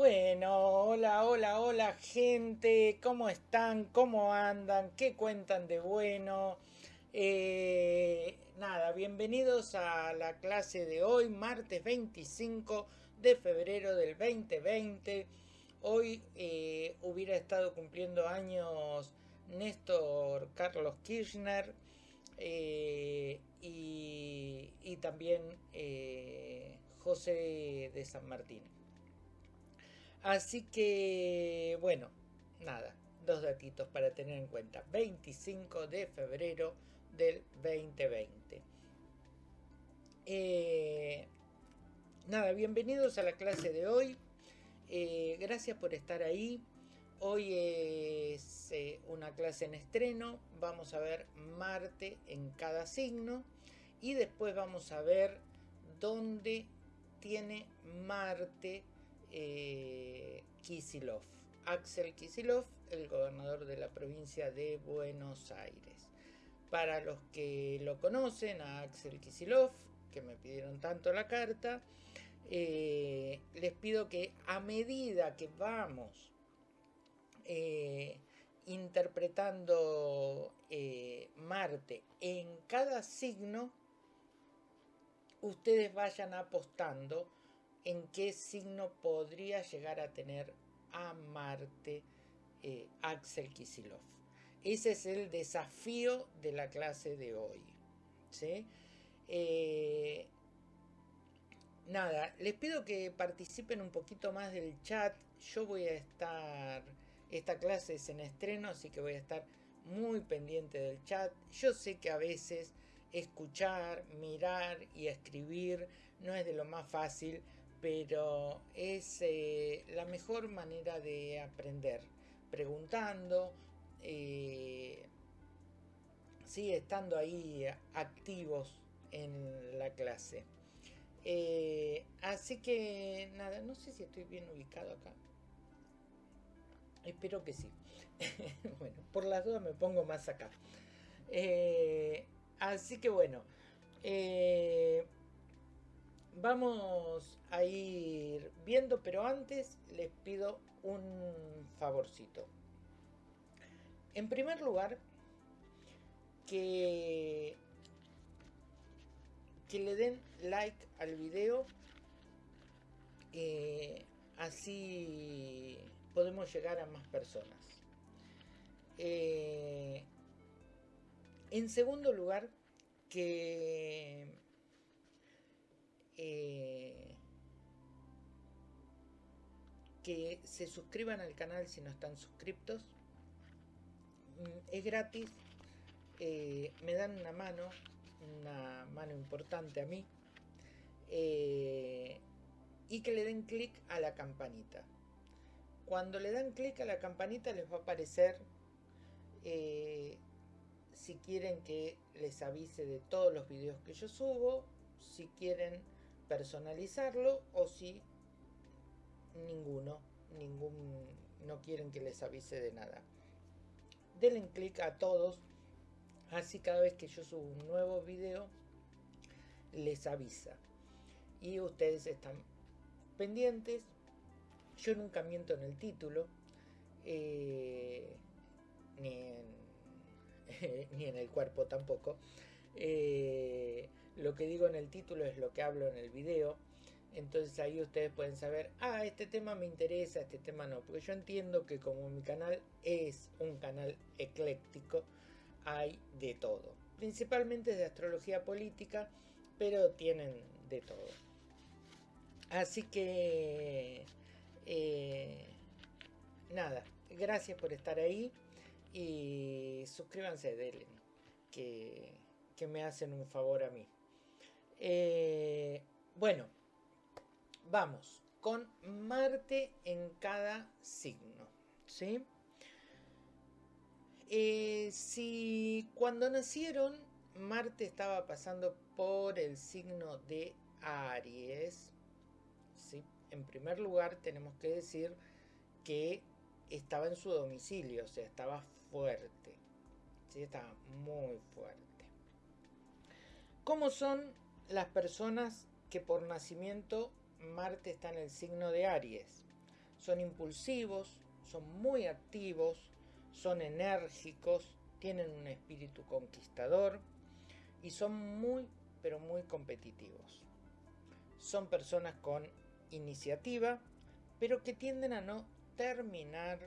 Bueno, hola, hola, hola gente, ¿cómo están? ¿Cómo andan? ¿Qué cuentan de bueno? Eh, nada, bienvenidos a la clase de hoy, martes 25 de febrero del 2020. Hoy eh, hubiera estado cumpliendo años Néstor Carlos Kirchner eh, y, y, también José de San Martín. Así que, bueno, nada, dos datitos para tener en cuenta. 25 de febrero del 2020. Eh, nada, bienvenidos a la clase de hoy. Eh, gracias por estar ahí. Hoy es eh, una clase en estreno. Vamos a ver Marte en cada signo. Y después vamos a ver dónde tiene Marte eh, Kisilov, Axel Kisilov, el gobernador de la provincia de Buenos Aires. Para los que lo conocen, a Axel Kisilov, que me pidieron tanto la carta, eh, les pido que a medida que vamos eh, interpretando Marte en cada signo, ustedes vayan apostando en qué signo podría llegar a tener a Marte eh, Axel Kisilov. Ese es el desafío de la clase de hoy. Eh, nada, les pido que participen un poquito más del chat. Yo voy a estar, esta clase es en estreno, así que voy a estar muy pendiente del chat. Yo sé que a veces escuchar, mirar y escribir no es de lo más fácil, pero es eh, la mejor manera de aprender, preguntando, eh, sigue estando ahí activos en la clase. Eh, así que nada, no sé si estoy bien ubicado acá. Espero que sí. bueno, por las dudas me pongo más acá. así que bueno vamos a ir viendo, pero antes les pido un favorcito. En primer lugar, que, que le den like al video, eh, así podemos llegar a más personas. Eh, en segundo lugar, que eh, que se suscriban al canal si no están suscriptos. Mm, es gratis, eh, me dan una mano, una mano importante a mí. Eh, y que le den clic a la campanita. Cuando le dan clic a la campanita les va a aparecer si quieren que les avise de todos los videos que yo subo, si quieren personalizarlo o si ninguno, ningún, no quieren que les avise de nada. Denle clic a todos, así cada vez que yo subo un nuevo video les avisa. Y ustedes están pendientes. Yo nunca miento en el título, eh, ni, en, ni en el cuerpo tampoco. Eh, lo que digo en el título es lo que hablo en el video. Entonces ahí ustedes pueden saber, ah, este tema me interesa, este tema no. Porque yo entiendo que como mi canal es un canal ecléctico, hay de todo. Principalmente de astrología política, pero tienen de todo. Así que, eh, nada, gracias por estar ahí y suscríbanse, denle, que, que me hacen un favor a mí. Eh, bueno, vamos con Marte en cada signo. ¿sí? Eh, si cuando nacieron Marte estaba pasando por el signo de Aries, ¿sí? en primer lugar tenemos que decir que estaba en su domicilio, o sea, estaba fuerte, ¿sí? estaba muy fuerte. ¿Cómo son las personas que por nacimiento Marte está en el signo de Aries. Son impulsivos, son muy activos, son enérgicos, tienen un espíritu conquistador y son muy, pero muy competitivos. Son personas con iniciativa, pero que tienden a no terminar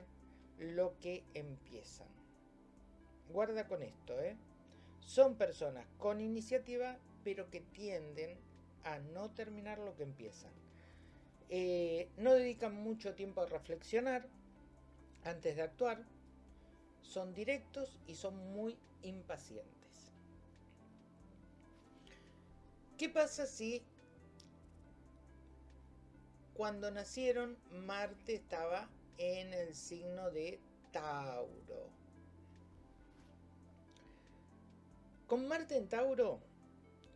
lo que empiezan. Guarda con esto, ¿eh? Son personas con iniciativa, pero que tienden a no terminar lo que empiezan. Eh, no dedican mucho tiempo a reflexionar antes de actuar. Son directos y son muy impacientes. ¿Qué pasa si cuando nacieron Marte estaba en el signo de Tauro? Con Marte en Tauro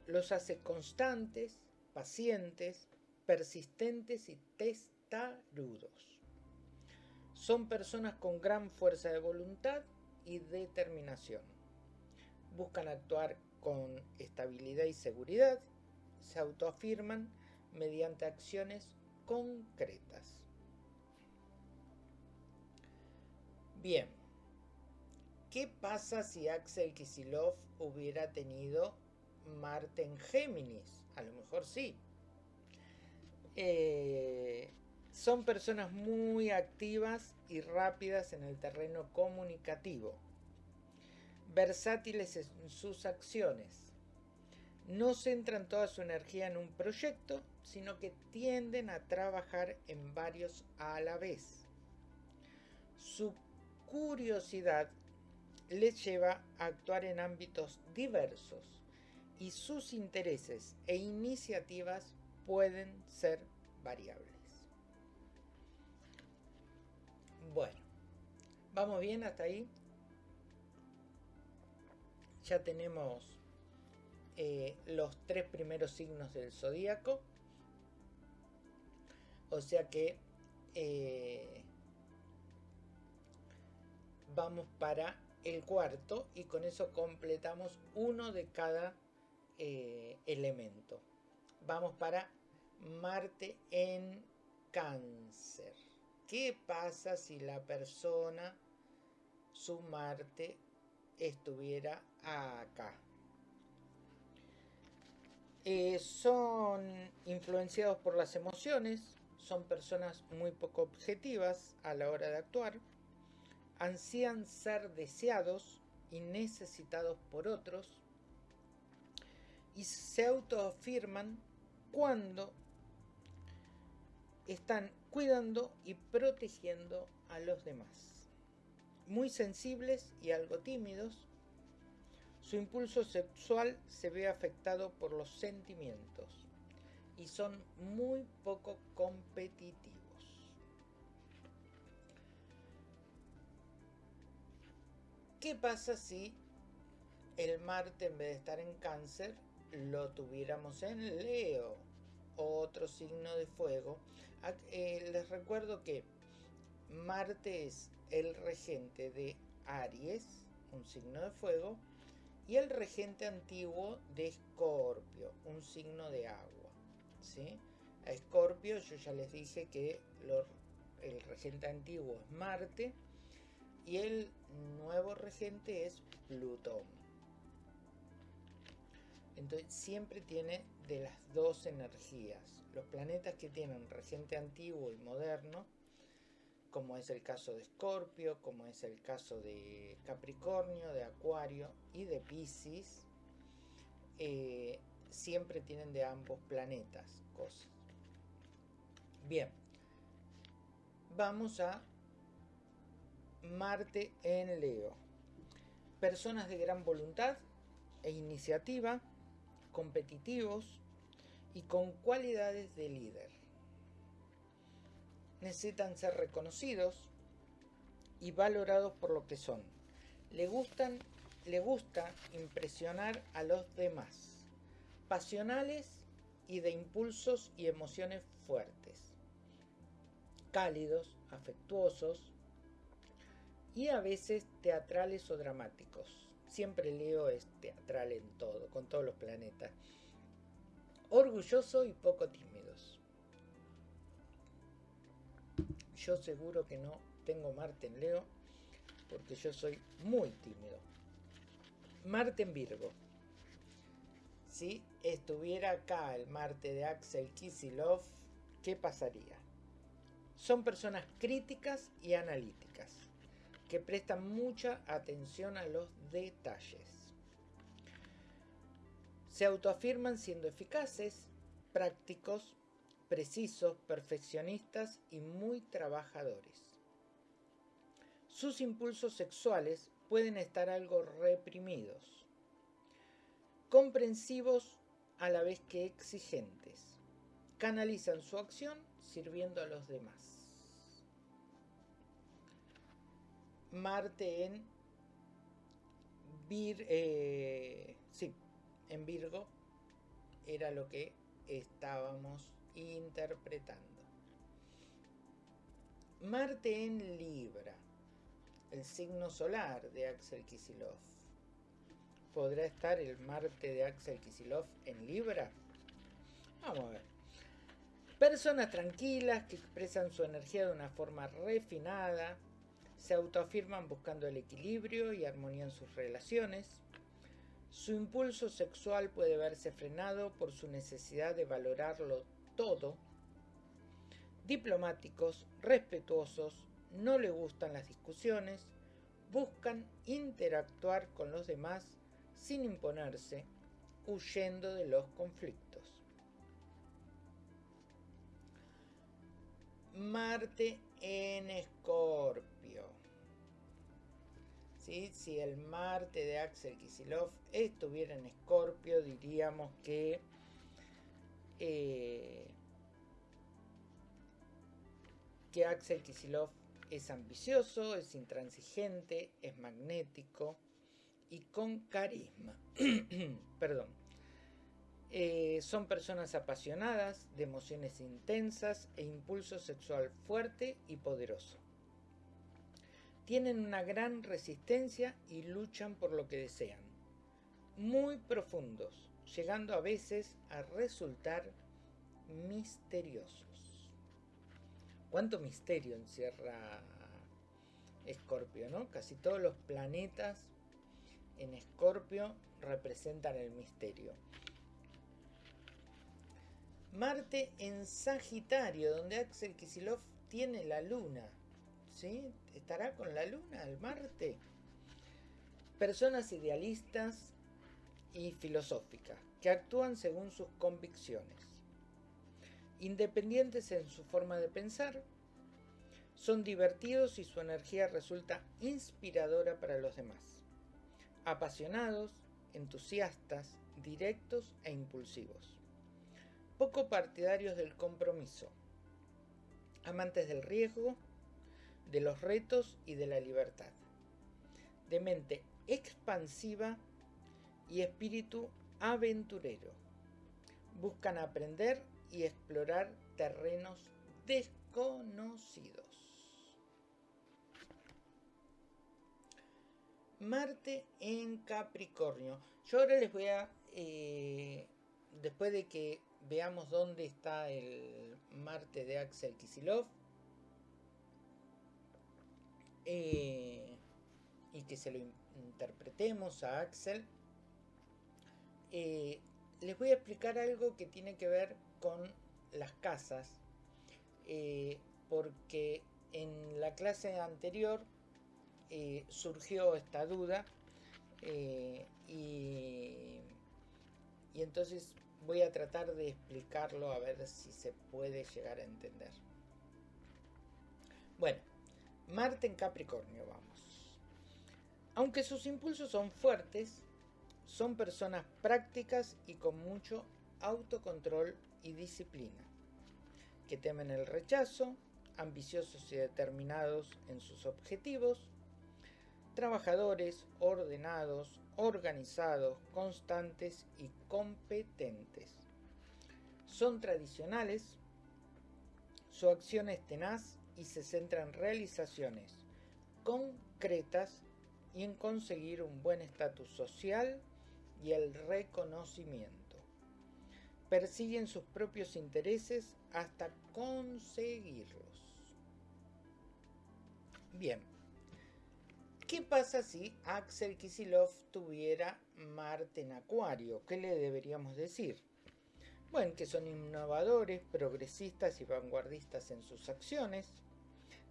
los hace constantes, pacientes, persistentes y testarudos. Son personas con gran fuerza de voluntad y determinación. Buscan actuar con estabilidad y seguridad. Se autoafirman mediante acciones concretas. Bien, ¿qué pasa si Axel Kisilov hubiera tenido Marte en Géminis? A lo mejor sí. Eh, son personas muy activas y rápidas en el terreno comunicativo, versátiles en sus acciones. No centran toda su energía en un proyecto, sino que tienden a trabajar en varios a la vez. Su curiosidad les lleva a actuar en ámbitos diversos y sus intereses e iniciativas pueden ser variables. Bueno, vamos bien hasta ahí. Ya tenemos eh, los tres primeros signos del zodíaco. O sea que eh, vamos para el cuarto y con eso completamos uno de cada eh, elemento. Vamos para Marte en cáncer. ¿Qué pasa si la persona, su Marte, estuviera acá? Eh, son influenciados por las emociones, son personas muy poco objetivas a la hora de actuar, ansían ser deseados y necesitados por otros y se autoafirman cuando están cuidando y protegiendo a los demás. Muy sensibles y algo tímidos, su impulso sexual se ve afectado por los sentimientos y son muy poco competitivos. ¿Qué pasa si el Marte en vez de estar en cáncer lo tuviéramos en Leo? otro signo de fuego. Eh, les recuerdo que Marte es el regente de Aries, un signo de fuego, y el regente antiguo de Escorpio, un signo de agua. ¿sí? A Escorpio yo ya les dije que el regente antiguo es Marte y el nuevo regente es Plutón. Entonces siempre tiene de las dos energías. Los planetas que tienen regente antiguo y moderno, como es el caso de Escorpio, como es el caso de Capricornio, de Acuario y de Pisces, eh, siempre tienen de ambos planetas cosas. Bien, vamos a Marte en Leo. Personas de gran voluntad e iniciativa, competitivos y con cualidades de líder. Necesitan ser reconocidos y valorados por lo que son. Le gustan, le gusta impresionar a los demás. Pasionales y de impulsos y emociones fuertes. Cálidos, afectuosos y a veces teatrales o dramáticos Siempre Leo es teatral en todo, con todos los planetas. Orgulloso y poco tímidos. yo seguro que no tengo Marte en Leo, porque yo soy muy tímido. Marte en Virgo. Si estuviera acá el Marte de Axel Kisilov, ¿qué pasaría? Son personas críticas y analíticas, que prestan mucha atención a los detalles. Se autoafirman siendo eficaces, prácticos, precisos, perfeccionistas y muy trabajadores. Sus impulsos sexuales pueden estar algo reprimidos, comprensivos a la vez que exigentes. Canalizan su acción sirviendo a los demás. Marte en Vir, eh, sí, en Virgo era lo que estábamos interpretando. Marte en Libra, el signo solar de Axel Kisilov. ¿Podrá estar el Marte de Axel Kisilov en Libra? Vamos a ver. Personas tranquilas que expresan su energía de una forma refinada, se autoafirman buscando el equilibrio y armonía en sus relaciones, su impulso sexual puede verse frenado por su necesidad de valorarlo todo. Diplomáticos, respetuosos, no le gustan las discusiones, buscan interactuar con los demás sin imponerse, huyendo de los conflictos. Marte en Escorpio. Si el Marte de Axel Kisilov estuviera en Escorpio, diríamos que eh, que Axel Kisilov es ambicioso, es intransigente, es magnético y con carisma. Perdón. Eh, son personas apasionadas, de emociones intensas e impulso sexual fuerte y poderoso tienen una gran resistencia y luchan por lo que desean. Muy profundos, llegando a veces a resultar misteriosos. ¿Cuánto misterio encierra Escorpio, no? Casi todos los planetas en Escorpio representan el misterio. Marte en Sagitario, donde Axel Kisilov tiene la luna. ¿Sí? estará con la luna, el Marte. Personas idealistas y filosóficas que actúan según sus convicciones. Independientes en su forma de pensar, son divertidos y su energía resulta inspiradora para los demás. Apasionados, entusiastas, directos e impulsivos. Poco partidarios del compromiso. Amantes del riesgo de los retos y de la libertad, de mente expansiva y espíritu aventurero. Buscan aprender y explorar terrenos desconocidos. Marte en Capricornio. Yo ahora les voy a, eh, después de que veamos dónde está el Marte de Axel Kisilov, eh, y que se lo interpretemos a Axel, eh, les voy a explicar algo que tiene que ver con las casas, eh, porque en la clase anterior surgió esta duda y, y entonces voy a tratar de explicarlo a ver si se puede llegar a entender. Bueno, Marte en Capricornio, vamos. Aunque sus impulsos son fuertes, son personas prácticas y con mucho autocontrol y disciplina, que temen el rechazo, ambiciosos y determinados en sus objetivos, trabajadores, ordenados, organizados, constantes y competentes. Son tradicionales, su acción es tenaz y se centra en realizaciones concretas y en conseguir un buen estatus social y el reconocimiento. Persiguen sus propios intereses hasta conseguirlos. Bien. ¿Qué pasa si Axel Kisilov tuviera Marte en Acuario? ¿Qué le deberíamos decir? Bueno, que son innovadores, progresistas y vanguardistas en sus acciones,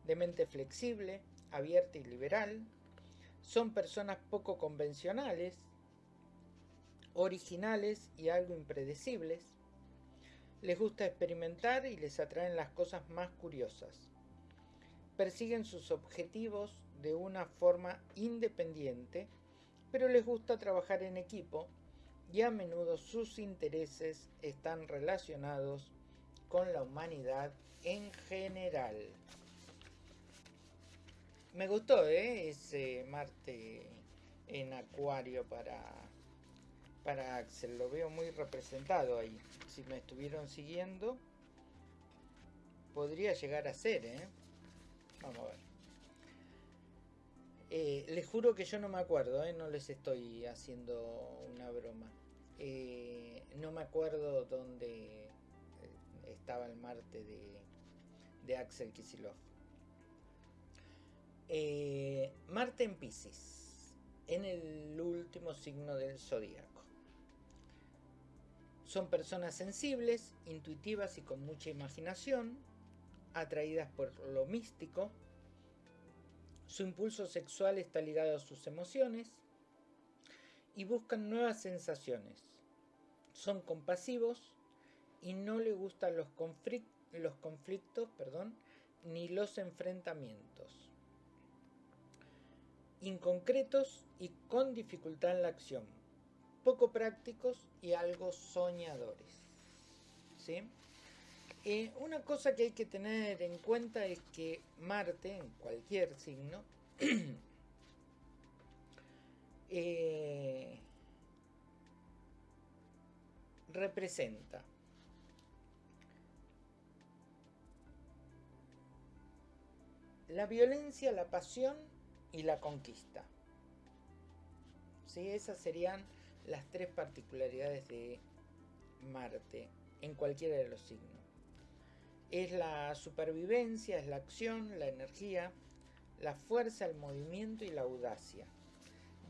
de mente flexible, abierta y liberal, son personas poco convencionales, originales y algo impredecibles, les gusta experimentar y les atraen las cosas más curiosas, persiguen sus objetivos de una forma independiente, pero les gusta trabajar en equipo y a menudo sus intereses están relacionados con la humanidad en general. Me gustó ¿eh? ese Marte en Acuario para, para Axel, lo veo muy representado ahí. Si me estuvieron siguiendo, podría llegar a ser, ¿eh? Vamos a ver. Eh, les juro que yo no me acuerdo, ¿eh? no les estoy haciendo una broma. Eh, no me acuerdo dónde eh, estaba el Marte de, de Axel Kisilov. Eh, Marte en Pisces, en el último signo del zodíaco. Son personas sensibles, intuitivas y con mucha imaginación, atraídas por lo místico. Su impulso sexual está ligado a sus emociones y buscan nuevas sensaciones. Son compasivos y no le gustan los, los conflictos perdón, ni los enfrentamientos. Inconcretos y con dificultad en la acción. Poco prácticos y algo soñadores. ¿Sí? Eh, una cosa que hay que tener en cuenta es que Marte, en cualquier signo, eh, representa la violencia, la pasión y la conquista. ¿Sí? Esas serían las tres particularidades de Marte en cualquiera de los signos. Es la supervivencia, es la acción, la energía, la fuerza, el movimiento y la audacia.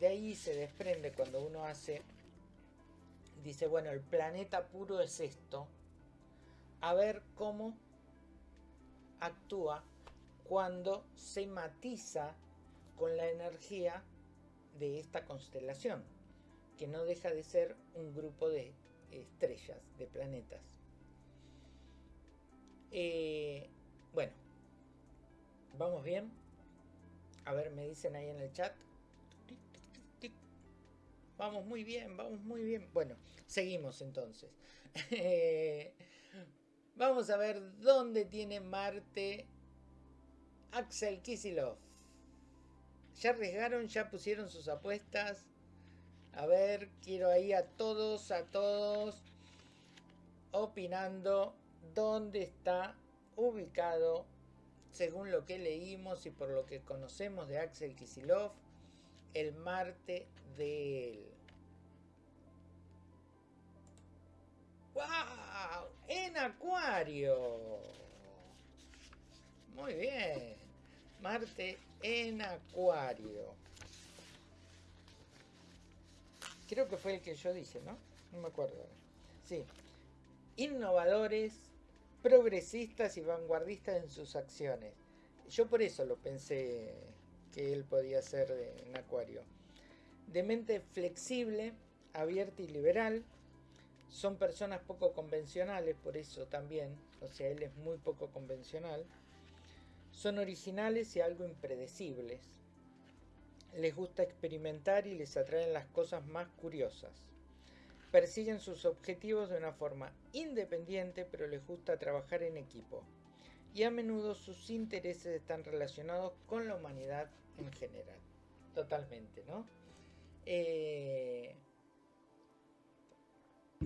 De ahí se desprende cuando uno hace, dice, bueno, el planeta puro es esto, a ver cómo actúa cuando se matiza con la energía de esta constelación, que no deja de ser un grupo de estrellas, de planetas. Eh, bueno, ¿vamos bien? A ver, me dicen ahí en el chat. Vamos muy bien, vamos muy bien. Bueno, seguimos entonces. vamos a ver dónde tiene Marte Axel Kisilov. ¿Ya arriesgaron? ¿Ya pusieron sus apuestas? A ver, quiero ahí a todos, a todos opinando dónde está ubicado, según lo que leímos y por lo que conocemos de Axel Kisilov, el Marte de él. ¡Wow! En Acuario. Muy bien. Marte en Acuario. Creo que fue el que yo dije, ¿no? No me acuerdo. Sí. Innovadores, progresistas y vanguardistas en sus acciones. Yo por eso lo pensé que él podía ser en Acuario. De mente flexible, abierta y liberal. Son personas poco convencionales, por eso también. O sea, él es muy poco convencional. Son originales y algo impredecibles. Les gusta experimentar y les atraen las cosas más curiosas. Persiguen sus objetivos de una forma independiente, pero les gusta trabajar en equipo. Y a menudo sus intereses están relacionados con la humanidad en general. Totalmente, ¿no? Eh...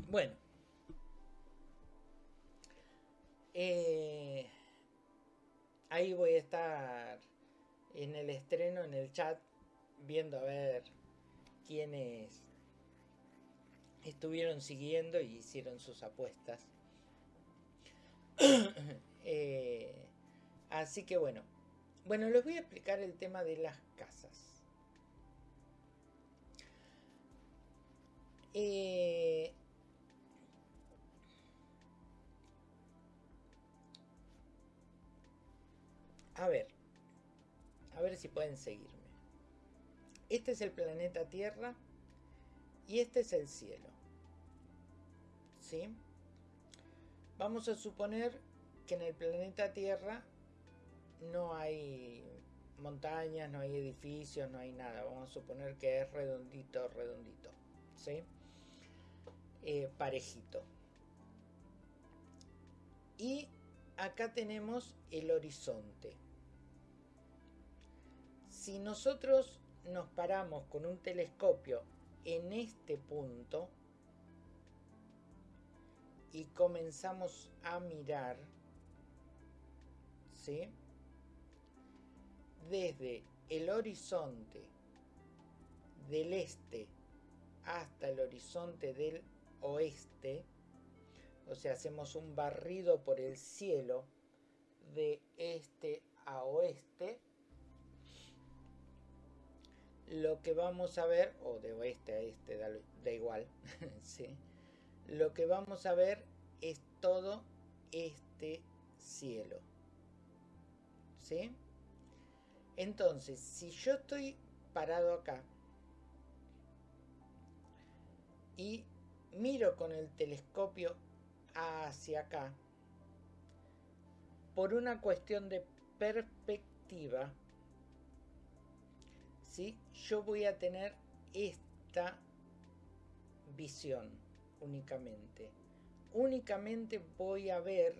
Bueno. Eh... Ahí voy a estar en el estreno, en el chat, viendo a ver quiénes estuvieron siguiendo y hicieron sus apuestas. eh, así que bueno, Bueno, les voy a explicar el tema de las casas. Eh, a ver, a ver si pueden seguirme. Este es el planeta Tierra y este es el cielo. ¿Sí? Vamos a suponer que en el planeta Tierra no hay montañas, no hay edificios, no hay nada. Vamos a suponer que es redondito, redondito. ¿Sí? Eh, parejito. Y acá tenemos el horizonte. Si nosotros nos paramos con un telescopio en este punto y comenzamos a mirar, ¿sí? Desde el horizonte del este hasta el horizonte del oeste, o sea, hacemos un barrido por el cielo de este a oeste, lo que vamos a ver, o de oeste a este, da, igual, ¿sí? lo que vamos a ver es todo este cielo. ¿Sí? Entonces, si yo estoy parado acá y miro con el telescopio hacia acá, por una cuestión de perspectiva, ¿sí? yo voy a tener esta visión únicamente. Únicamente voy a ver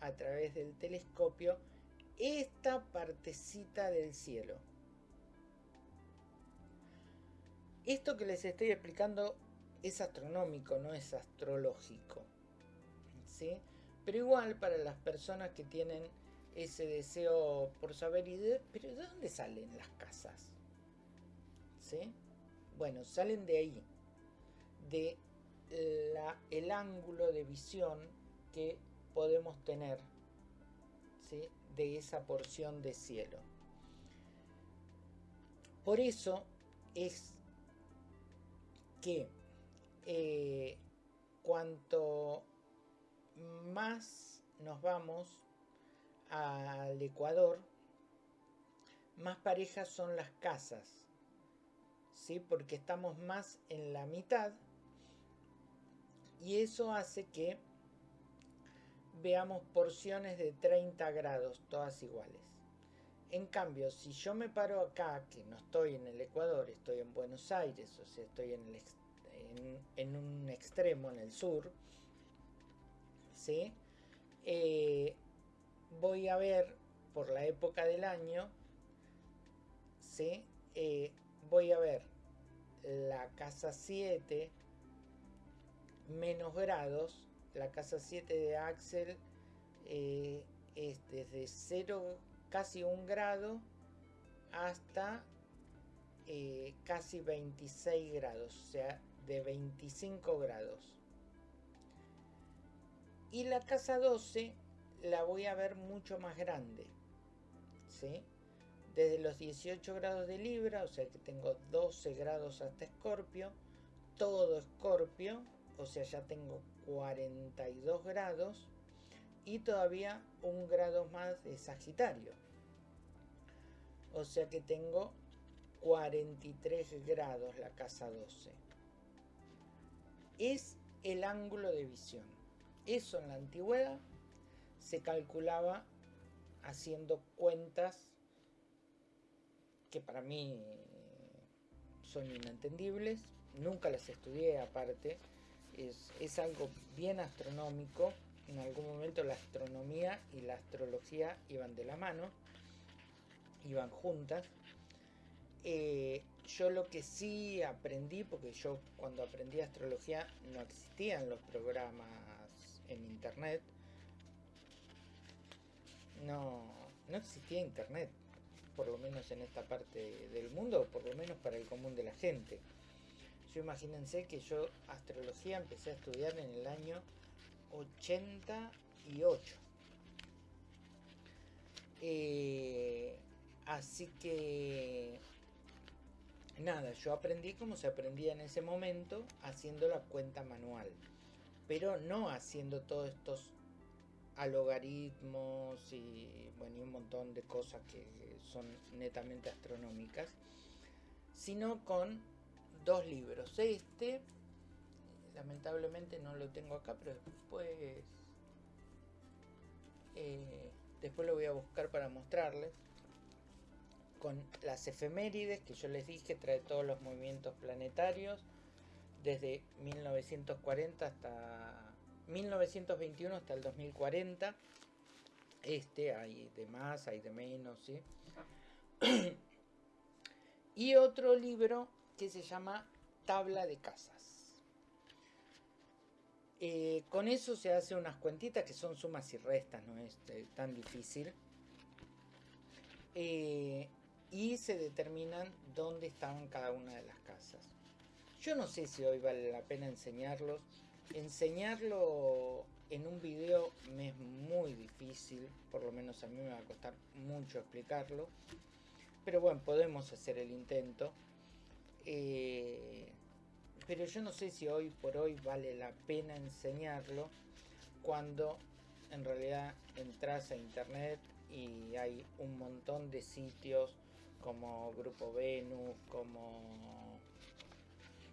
a través del telescopio esta partecita del cielo. Esto que les estoy explicando es astronómico, no es astrológico. ¿sí? Pero igual para las personas que tienen ese deseo por saber, y ¿pero de dónde salen las casas? Bueno, salen de ahí, de el ángulo de visión que podemos tener de esa porción de cielo. Por eso es que eh, cuanto más nos vamos al Ecuador, más parejas son las casas, ¿sí? porque estamos más en la mitad y eso hace que veamos porciones de 30 grados, todas iguales. En cambio, si yo me paro acá, que no estoy en el Ecuador, estoy en Buenos Aires, o sea, estoy en, en, un extremo, en el sur, ¿sí? Eh, voy a ver por la época del año, ¿sí? Eh, voy a ver la casa 7 menos grados, la casa 7 de Axel eh, es desde 0, casi 1 grado, hasta eh, casi 26 grados, o sea, de 25 grados. Y la casa 12 la voy a ver mucho más grande, ¿sí? Desde los 18 grados de Libra, o sea que tengo 12 grados hasta Escorpio, todo Escorpio, o sea ya tengo 42 grados y todavía un grado más de Sagitario. O sea que tengo 43 grados la casa 12. Es el ángulo de visión. Eso en la antigüedad se calculaba haciendo cuentas que para mí son inentendibles. Nunca las estudié aparte es, algo bien astronómico. En algún momento la astronomía y la astrología iban de la mano, iban juntas. Eh, yo lo que sí aprendí, porque yo cuando aprendí astrología no existían los programas en internet, no, no existía internet, por lo menos en esta parte del mundo, por lo menos para el común de la gente. Yo imagínense que yo astrología empecé a estudiar en el año 88. Eh, así que nada, yo aprendí como se aprendía en ese momento haciendo la cuenta manual, pero no haciendo todos estos logaritmos y bueno, y un montón de cosas que son netamente astronómicas, sino con dos libros. Este, lamentablemente no lo tengo acá, pero después, eh, después lo voy a buscar para mostrarles. Con las efemérides que yo les dije, trae todos los movimientos planetarios desde 1940 hasta 1921 hasta el 2040. Este hay de más, hay de menos, ¿sí? y otro libro que se llama Tabla de Casas. Eh, con eso se hace unas cuentitas que son sumas y restas, no es eh, tan difícil. Eh, y se determinan dónde estaban cada una de las casas. Yo no sé si hoy vale la pena enseñarlos enseñarlo en un video me es muy difícil, por lo menos a mí me va a costar mucho explicarlo. Pero bueno, podemos hacer el intento. Eh, pero yo no sé si hoy por hoy vale la pena enseñarlo cuando en realidad entras a internet y hay un montón de sitios como Grupo Venus, como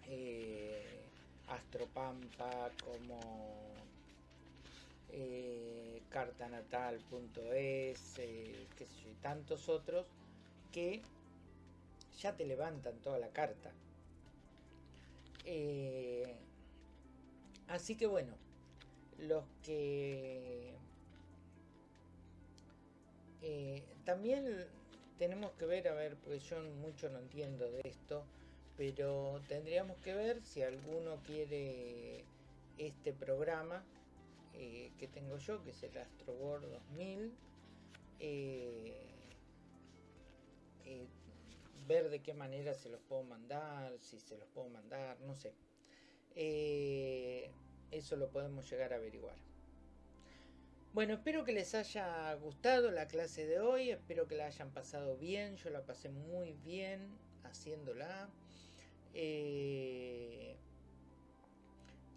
eh, Astropampa, como eh, cartanatal.es, eh, y tantos otros que ya te levantan toda la carta. Eh, así que bueno, los que eh, también tenemos que ver, a ver, porque yo mucho no entiendo de esto, pero tendríamos que ver si alguno quiere este programa eh, que tengo yo, que es el Astroboard 2000, eh, eh, ver de qué manera se los puedo mandar, si se los puedo mandar, no sé. eso lo podemos llegar a averiguar. Bueno, espero que les haya gustado la clase de hoy, espero que la hayan pasado bien, yo la pasé muy bien haciéndola. Eh,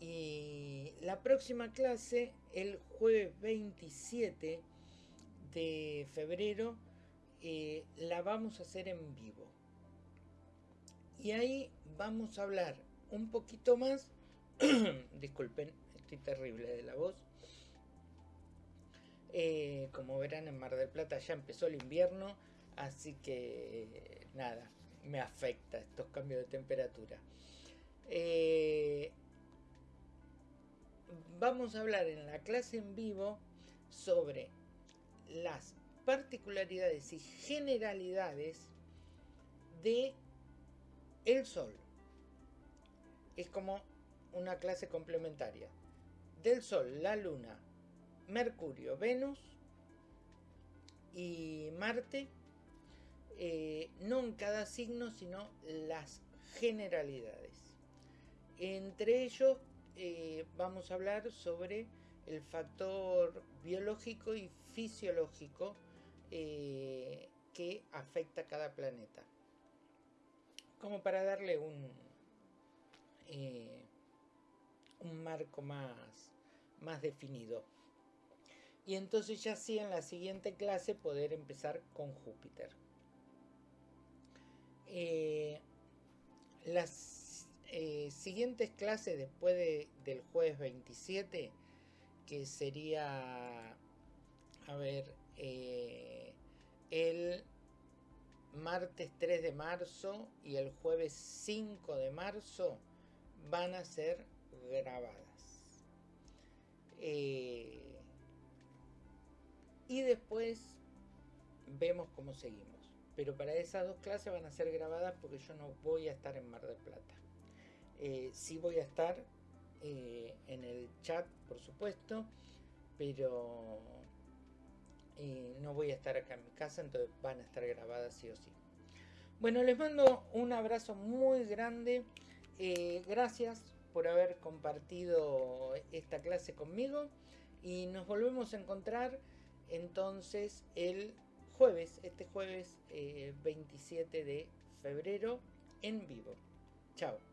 y la próxima clase, el jueves 27 de febrero, eh, la vamos a hacer en vivo. Y ahí vamos a hablar un poquito más. Disculpen, estoy terrible de la voz. Eh, como verán, en Mar del Plata ya empezó el invierno, así que nada, me afecta estos cambios de temperatura. Eh, vamos a hablar en la clase en vivo sobre las particularidades y generalidades de el Sol. Es como una clase complementaria. Del Sol, la Luna, Mercurio, Venus y Marte eh, no en cada signo, sino las generalidades. Entre ellos eh, vamos a hablar sobre el factor biológico y fisiológico eh, que afecta a cada planeta. Como para darle un, un marco más, más definido. Y entonces ya sí en la siguiente clase poder empezar con Júpiter. Eh, las eh, siguientes clases después del jueves 27, que sería, a ver, eh, el martes 3 de marzo y el jueves 5 de marzo, van a ser grabadas. y después vemos cómo seguimos pero para esas dos clases van a ser grabadas porque yo no voy a estar en Mar del Plata. Eh, sí voy a estar eh, en el chat, por supuesto, pero eh, no voy a estar acá en mi casa, entonces van a estar grabadas sí o sí. Bueno, les mando un abrazo muy grande. gracias por haber compartido esta clase conmigo y nos volvemos a encontrar entonces el jueves, este jueves 27 de febrero en vivo. Chao.